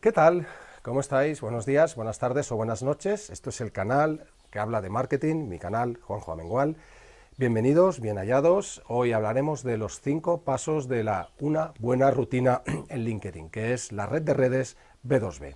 ¿Qué tal? ¿Cómo estáis? Buenos días, buenas tardes o buenas noches. Esto es el canal que habla de marketing, mi canal Juanjo Amengual. Bienvenidos, bien hallados. Hoy hablaremos de los cinco pasos de la una buena rutina en LinkedIn, que es la red de redes B2B.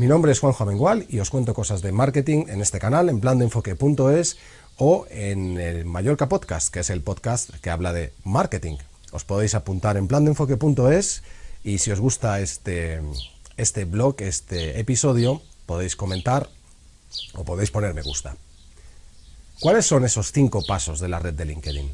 Mi nombre es Juanjo Amengual y os cuento cosas de marketing en este canal, en plandoenfoque.es o en el Mallorca Podcast, que es el podcast que habla de marketing. Os podéis apuntar en plandoenfoque.es y si os gusta este, este blog, este episodio, podéis comentar o podéis poner me gusta. ¿Cuáles son esos cinco pasos de la red de LinkedIn?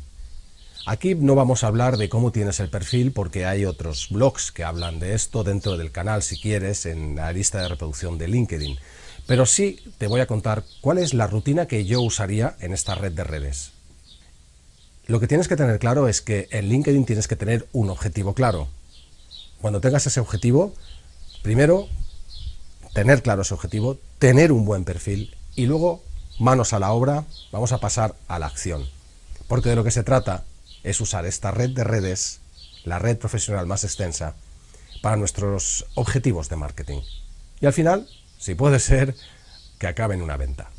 Aquí no vamos a hablar de cómo tienes el perfil porque hay otros blogs que hablan de esto dentro del canal, si quieres, en la lista de reproducción de LinkedIn. Pero sí te voy a contar cuál es la rutina que yo usaría en esta red de redes. Lo que tienes que tener claro es que en LinkedIn tienes que tener un objetivo claro. Cuando tengas ese objetivo, primero, tener claro ese objetivo, tener un buen perfil y luego, manos a la obra, vamos a pasar a la acción. Porque de lo que se trata es usar esta red de redes, la red profesional más extensa, para nuestros objetivos de marketing. Y al final, si puede ser, que acabe en una venta.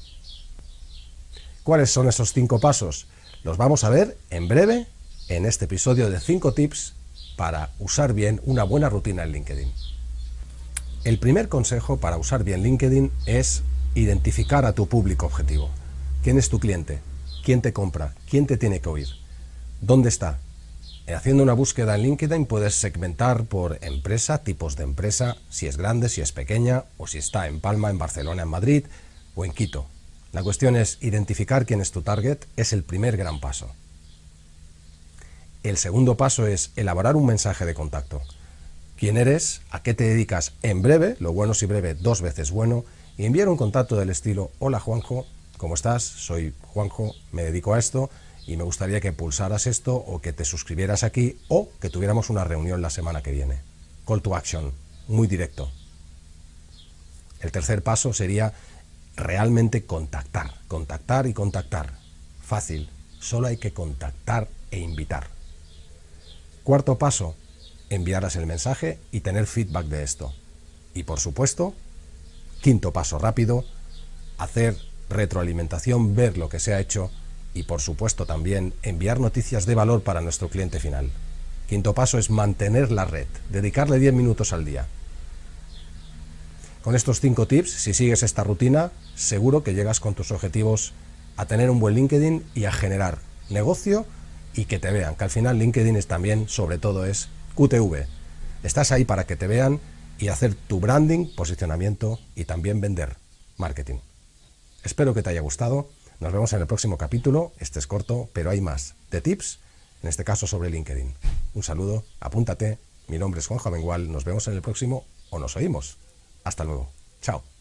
¿Cuáles son esos cinco pasos? Los vamos a ver en breve en este episodio de 5 tips para usar bien una buena rutina en LinkedIn. El primer consejo para usar bien LinkedIn es identificar a tu público objetivo. ¿Quién es tu cliente? ¿Quién te compra? ¿Quién te tiene que oír? ¿Dónde está? Haciendo una búsqueda en LinkedIn puedes segmentar por empresa, tipos de empresa, si es grande, si es pequeña, o si está en Palma, en Barcelona, en Madrid o en Quito. La cuestión es identificar quién es tu target, es el primer gran paso. El segundo paso es elaborar un mensaje de contacto. ¿Quién eres? ¿A qué te dedicas? En breve, lo bueno si breve, dos veces bueno, y enviar un contacto del estilo, hola Juanjo, ¿cómo estás? Soy Juanjo, me dedico a esto, y me gustaría que pulsaras esto o que te suscribieras aquí o que tuviéramos una reunión la semana que viene. Call to action, muy directo. El tercer paso sería realmente contactar, contactar y contactar. Fácil, solo hay que contactar e invitar. Cuarto paso, enviarás el mensaje y tener feedback de esto. Y por supuesto, quinto paso rápido, hacer retroalimentación, ver lo que se ha hecho y por supuesto también enviar noticias de valor para nuestro cliente final. Quinto paso es mantener la red, dedicarle 10 minutos al día. Con estos 5 tips, si sigues esta rutina, seguro que llegas con tus objetivos a tener un buen LinkedIn y a generar negocio y que te vean, que al final LinkedIn es también, sobre todo, es QTV. Estás ahí para que te vean y hacer tu branding, posicionamiento y también vender marketing. Espero que te haya gustado nos vemos en el próximo capítulo, este es corto, pero hay más, de tips, en este caso sobre LinkedIn. Un saludo, apúntate, mi nombre es Juanjo Amengual, nos vemos en el próximo o nos oímos. Hasta luego, chao.